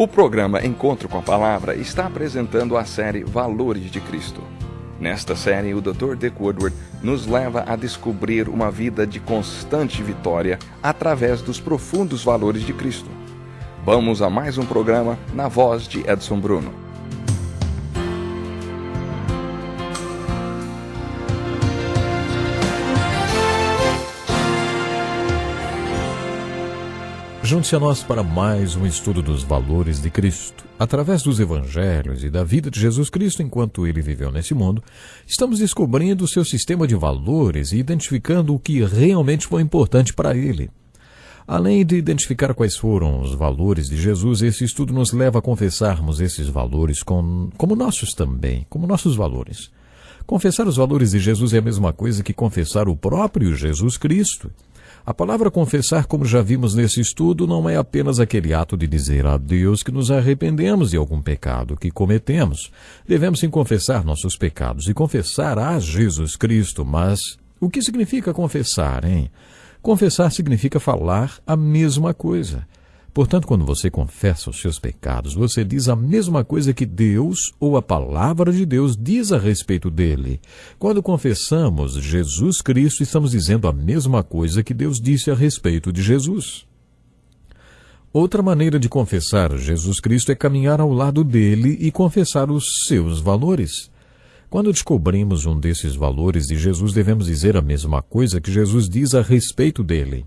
O programa Encontro com a Palavra está apresentando a série Valores de Cristo. Nesta série, o Dr. Dick Woodward nos leva a descobrir uma vida de constante vitória através dos profundos valores de Cristo. Vamos a mais um programa na voz de Edson Bruno. Junte-se a nós para mais um estudo dos valores de Cristo. Através dos evangelhos e da vida de Jesus Cristo enquanto ele viveu nesse mundo, estamos descobrindo o seu sistema de valores e identificando o que realmente foi importante para ele. Além de identificar quais foram os valores de Jesus, esse estudo nos leva a confessarmos esses valores com, como nossos também, como nossos valores. Confessar os valores de Jesus é a mesma coisa que confessar o próprio Jesus Cristo. A palavra confessar, como já vimos nesse estudo, não é apenas aquele ato de dizer a Deus que nos arrependemos de algum pecado que cometemos. Devemos sim confessar nossos pecados e confessar a Jesus Cristo, mas o que significa confessar, hein? Confessar significa falar a mesma coisa. Portanto, quando você confessa os seus pecados, você diz a mesma coisa que Deus ou a palavra de Deus diz a respeito dele. Quando confessamos Jesus Cristo, estamos dizendo a mesma coisa que Deus disse a respeito de Jesus. Outra maneira de confessar Jesus Cristo é caminhar ao lado dele e confessar os seus valores. Quando descobrimos um desses valores de Jesus, devemos dizer a mesma coisa que Jesus diz a respeito dele.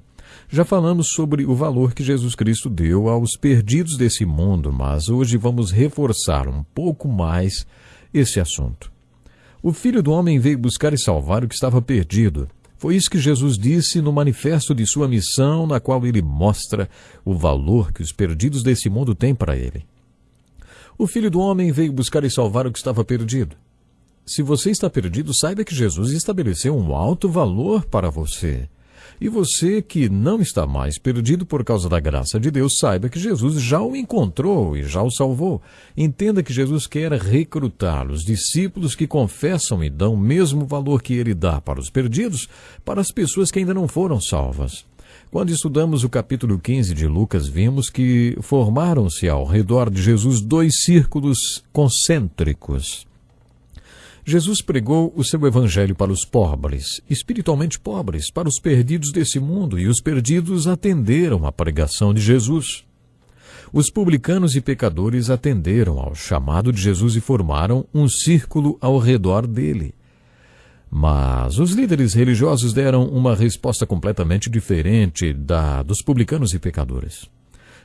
Já falamos sobre o valor que Jesus Cristo deu aos perdidos desse mundo, mas hoje vamos reforçar um pouco mais esse assunto. O Filho do Homem veio buscar e salvar o que estava perdido. Foi isso que Jesus disse no manifesto de sua missão, na qual ele mostra o valor que os perdidos desse mundo têm para ele. O Filho do Homem veio buscar e salvar o que estava perdido. Se você está perdido, saiba que Jesus estabeleceu um alto valor para você. E você que não está mais perdido por causa da graça de Deus, saiba que Jesus já o encontrou e já o salvou. Entenda que Jesus quer recrutar os discípulos que confessam e dão o mesmo valor que ele dá para os perdidos, para as pessoas que ainda não foram salvas. Quando estudamos o capítulo 15 de Lucas, vimos que formaram-se ao redor de Jesus dois círculos concêntricos. Jesus pregou o seu evangelho para os pobres, espiritualmente pobres, para os perdidos desse mundo, e os perdidos atenderam à pregação de Jesus. Os publicanos e pecadores atenderam ao chamado de Jesus e formaram um círculo ao redor dele. Mas os líderes religiosos deram uma resposta completamente diferente da dos publicanos e pecadores.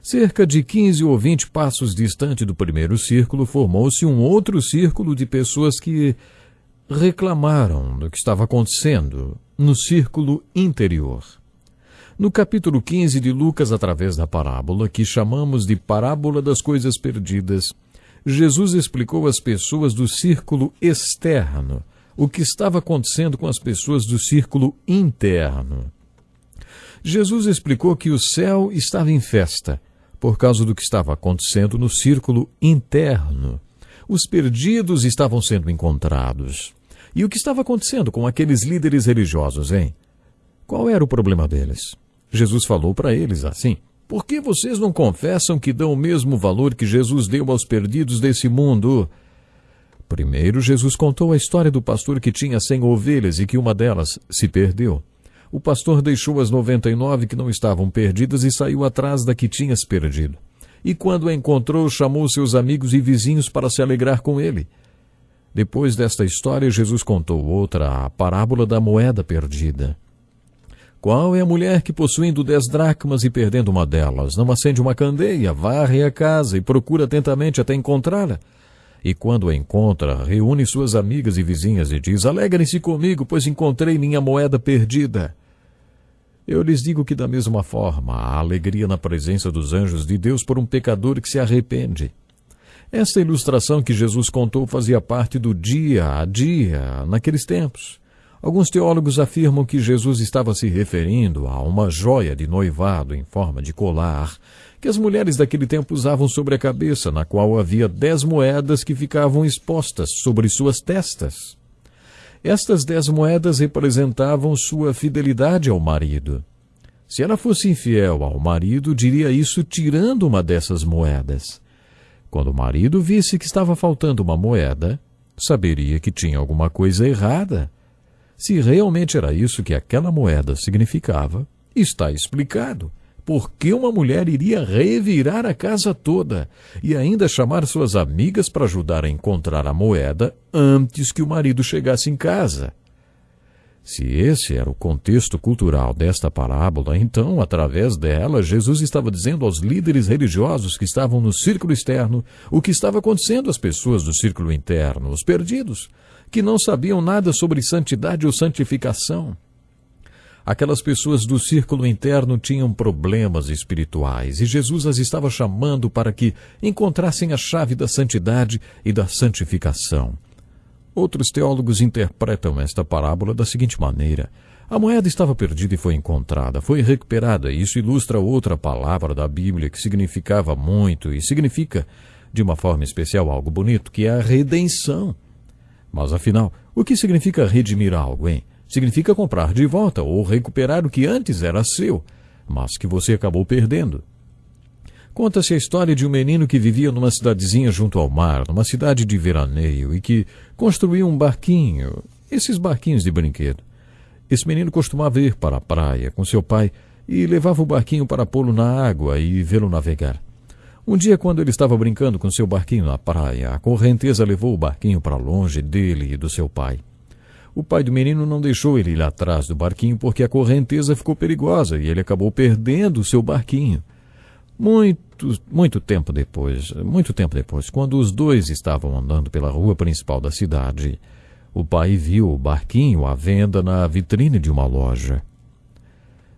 Cerca de 15 ou 20 passos distante do primeiro círculo, formou-se um outro círculo de pessoas que reclamaram do que estava acontecendo no círculo interior. No capítulo 15 de Lucas, através da parábola, que chamamos de Parábola das Coisas Perdidas, Jesus explicou às pessoas do círculo externo o que estava acontecendo com as pessoas do círculo interno. Jesus explicou que o céu estava em festa por causa do que estava acontecendo no círculo interno. Os perdidos estavam sendo encontrados. E o que estava acontecendo com aqueles líderes religiosos, hein? Qual era o problema deles? Jesus falou para eles assim: Por que vocês não confessam que dão o mesmo valor que Jesus deu aos perdidos desse mundo? Primeiro, Jesus contou a história do pastor que tinha cem ovelhas e que uma delas se perdeu. O pastor deixou as noventa e nove que não estavam perdidas e saiu atrás da que tinha se perdido. E quando a encontrou, chamou seus amigos e vizinhos para se alegrar com ele. Depois desta história, Jesus contou outra, a parábola da moeda perdida. Qual é a mulher que, possuindo dez dracmas e perdendo uma delas, não acende uma candeia, varre a casa e procura atentamente até encontrá-la? E quando a encontra, reúne suas amigas e vizinhas e diz: Alegrem-se comigo, pois encontrei minha moeda perdida. Eu lhes digo que, da mesma forma, há alegria na presença dos anjos de Deus por um pecador que se arrepende. Esta ilustração que Jesus contou fazia parte do dia a dia naqueles tempos. Alguns teólogos afirmam que Jesus estava se referindo a uma joia de noivado em forma de colar que as mulheres daquele tempo usavam sobre a cabeça, na qual havia dez moedas que ficavam expostas sobre suas testas. Estas dez moedas representavam sua fidelidade ao marido. Se ela fosse infiel ao marido, diria isso tirando uma dessas moedas. Quando o marido visse que estava faltando uma moeda, saberia que tinha alguma coisa errada. Se realmente era isso que aquela moeda significava, está explicado. Por que uma mulher iria revirar a casa toda e ainda chamar suas amigas para ajudar a encontrar a moeda antes que o marido chegasse em casa? Se esse era o contexto cultural desta parábola, então, através dela, Jesus estava dizendo aos líderes religiosos que estavam no círculo externo o que estava acontecendo às pessoas do círculo interno, os perdidos, que não sabiam nada sobre santidade ou santificação. Aquelas pessoas do círculo interno tinham problemas espirituais e Jesus as estava chamando para que encontrassem a chave da santidade e da santificação. Outros teólogos interpretam esta parábola da seguinte maneira: a moeda estava perdida e foi encontrada, foi recuperada. Isso ilustra outra palavra da Bíblia que significava muito e significa, de uma forma especial, algo bonito, que é a redenção. Mas afinal, o que significa redimir algo, hein? Significa comprar de volta ou recuperar o que antes era seu, mas que você acabou perdendo. Conta-se a história de um menino que vivia numa cidadezinha junto ao mar, numa cidade de veraneio, e que construiu um barquinho, esses barquinhos de brinquedo. Esse menino costumava ir para a praia com seu pai e levava o barquinho para pô-lo na água e vê-lo navegar. Um dia, quando ele estava brincando com seu barquinho na praia, a correnteza levou o barquinho para longe dele e do seu pai. O pai do menino não deixou ele ir atrás do barquinho porque a correnteza ficou perigosa e ele acabou perdendo o seu barquinho. Muito, muito tempo depois, muito tempo depois, quando os dois estavam andando pela rua principal da cidade, o pai viu o barquinho à venda na vitrine de uma loja.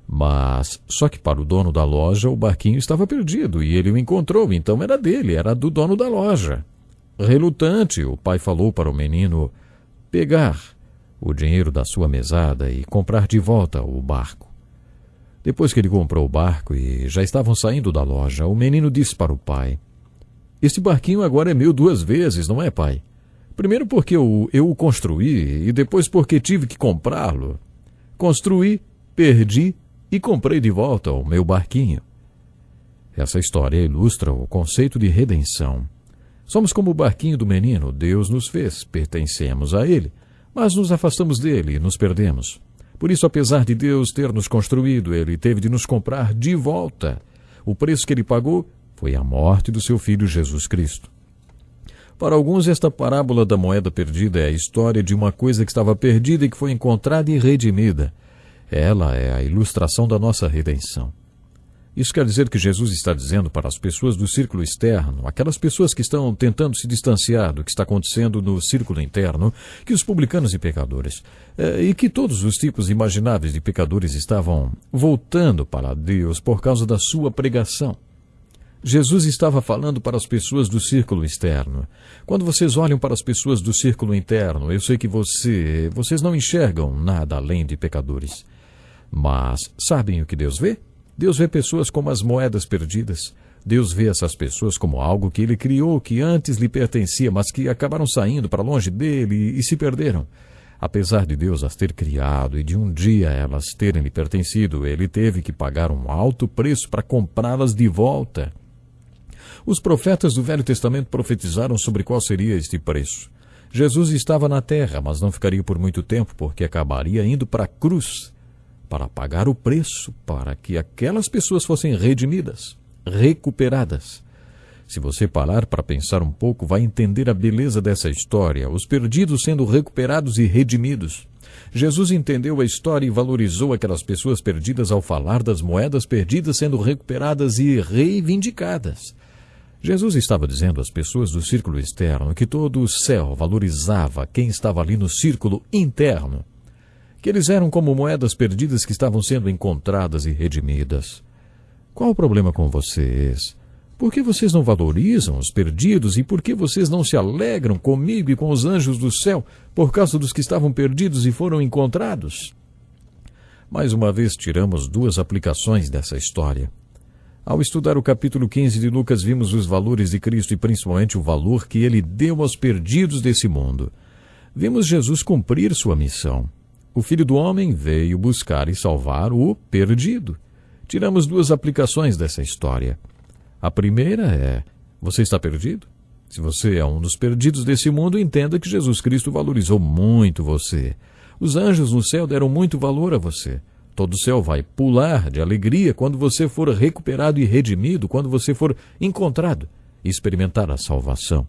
Mas só que para o dono da loja o barquinho estava perdido e ele o encontrou, então era dele, era do dono da loja. Relutante, o pai falou para o menino pegar o dinheiro da sua mesada e comprar de volta o barco. Depois que ele comprou o barco e já estavam saindo da loja, o menino disse para o pai: Este barquinho agora é meu duas vezes, não é, pai? Primeiro porque eu, eu o construí e depois porque tive que comprá-lo. Construí, perdi e comprei de volta o meu barquinho. Essa história ilustra o conceito de redenção. Somos como o barquinho do menino, Deus nos fez, pertencemos a ele, mas nos afastamos dele e nos perdemos. Por isso, apesar de Deus ter nos construído, ele teve de nos comprar de volta. O preço que ele pagou foi a morte do seu filho Jesus Cristo. Para alguns, esta parábola da moeda perdida é a história de uma coisa que estava perdida e que foi encontrada e redimida. Ela é a ilustração da nossa redenção. Isso quer dizer que Jesus está dizendo para as pessoas do círculo externo, aquelas pessoas que estão tentando se distanciar do que está acontecendo no círculo interno, que os publicanos e pecadores, eh, e que todos os tipos imagináveis de pecadores estavam voltando para Deus por causa da sua pregação. Jesus estava falando para as pessoas do círculo externo. Quando vocês olham para as pessoas do círculo interno, eu sei que você, vocês não enxergam nada além de pecadores. Mas sabem o que Deus vê? Deus vê pessoas como as moedas perdidas. Deus vê essas pessoas como algo que ele criou, que antes lhe pertencia, mas que acabaram saindo para longe dele e se perderam. Apesar de Deus as ter criado e de um dia elas terem lhe pertencido, ele teve que pagar um alto preço para comprá-las de volta. Os profetas do Velho Testamento profetizaram sobre qual seria este preço. Jesus estava na terra, mas não ficaria por muito tempo, porque acabaria indo para a cruz para pagar o preço para que aquelas pessoas fossem redimidas, recuperadas. Se você parar para pensar um pouco, vai entender a beleza dessa história, os perdidos sendo recuperados e redimidos. Jesus entendeu a história e valorizou aquelas pessoas perdidas ao falar das moedas perdidas sendo recuperadas e reivindicadas. Jesus estava dizendo às pessoas do círculo externo que todo o céu valorizava quem estava ali no círculo interno que eles eram como moedas perdidas que estavam sendo encontradas e redimidas. Qual o problema com vocês? Por que vocês não valorizam os perdidos e por que vocês não se alegram comigo e com os anjos do céu por causa dos que estavam perdidos e foram encontrados? Mais uma vez tiramos duas aplicações dessa história. Ao estudar o capítulo 15 de Lucas, vimos os valores de Cristo e principalmente o valor que ele deu aos perdidos desse mundo. Vimos Jesus cumprir sua missão. O Filho do Homem veio buscar e salvar o perdido. Tiramos duas aplicações dessa história. A primeira é: Você está perdido? Se você é um dos perdidos desse mundo, entenda que Jesus Cristo valorizou muito você. Os anjos no céu deram muito valor a você. Todo o céu vai pular de alegria quando você for recuperado e redimido, quando você for encontrado e experimentar a salvação.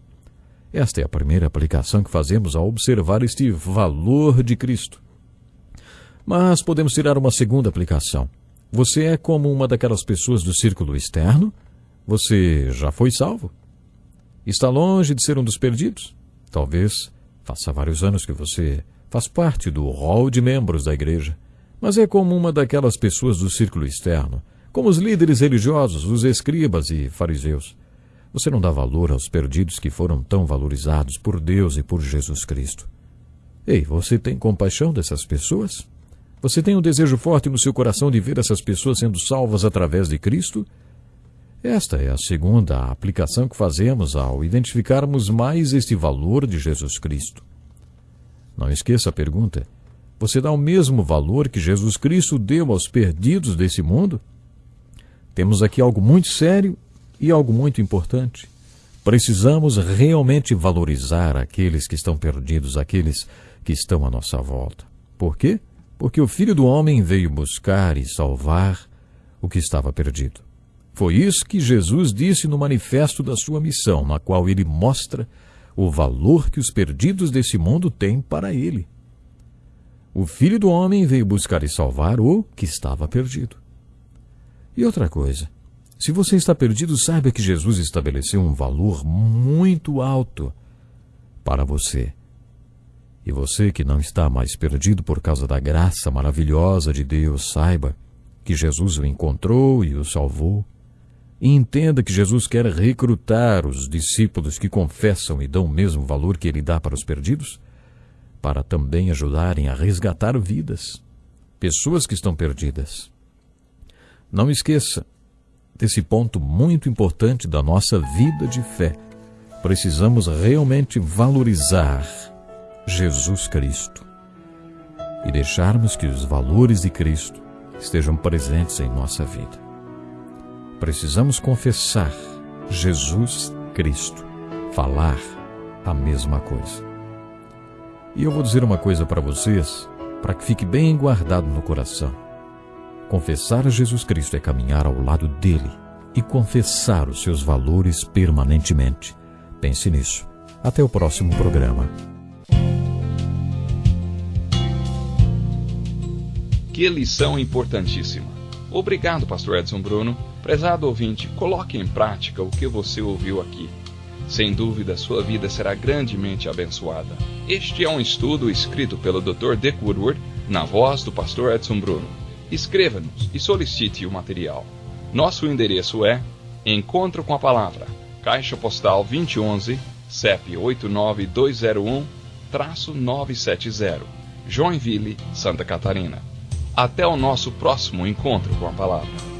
Esta é a primeira aplicação que fazemos ao observar este valor de Cristo. Mas podemos tirar uma segunda aplicação. Você é como uma daquelas pessoas do círculo externo? Você já foi salvo? Está longe de ser um dos perdidos? Talvez faça vários anos que você faz parte do rol de membros da igreja, mas é como uma daquelas pessoas do círculo externo, como os líderes religiosos, os escribas e fariseus. Você não dá valor aos perdidos que foram tão valorizados por Deus e por Jesus Cristo. Ei, você tem compaixão dessas pessoas? Você tem um desejo forte no seu coração de ver essas pessoas sendo salvas através de Cristo? Esta é a segunda aplicação que fazemos ao identificarmos mais este valor de Jesus Cristo. Não esqueça a pergunta: você dá o mesmo valor que Jesus Cristo deu aos perdidos desse mundo? Temos aqui algo muito sério e algo muito importante. Precisamos realmente valorizar aqueles que estão perdidos, aqueles que estão à nossa volta. Por quê? Porque o Filho do Homem veio buscar e salvar o que estava perdido. Foi isso que Jesus disse no manifesto da sua missão, na qual ele mostra o valor que os perdidos desse mundo têm para ele. O Filho do Homem veio buscar e salvar o que estava perdido. E outra coisa, se você está perdido, saiba que Jesus estabeleceu um valor muito alto para você. E você que não está mais perdido por causa da graça maravilhosa de Deus, saiba que Jesus o encontrou e o salvou. E entenda que Jesus quer recrutar os discípulos que confessam e dão o mesmo valor que ele dá para os perdidos, para também ajudarem a resgatar vidas, pessoas que estão perdidas. Não esqueça, desse ponto muito importante da nossa vida de fé. Precisamos realmente valorizar Jesus Cristo e deixarmos que os valores de Cristo estejam presentes em nossa vida. Precisamos confessar Jesus Cristo, falar a mesma coisa. E eu vou dizer uma coisa para vocês, para que fique bem guardado no coração. Confessar a Jesus Cristo é caminhar ao lado dele e confessar os seus valores permanentemente. Pense nisso. Até o próximo programa. Que lição importantíssima. Obrigado, Pastor Edson Bruno. Prezado ouvinte, coloque em prática o que você ouviu aqui. Sem dúvida, sua vida será grandemente abençoada. Este é um estudo escrito pelo Dr. Dick Woodward, na voz do Pastor Edson Bruno escreva-nos e solicite o material. Nosso endereço é Encontro com a Palavra, Caixa Postal 2011, CEP 89201-970, Joinville, Santa Catarina. Até o nosso próximo encontro com a Palavra.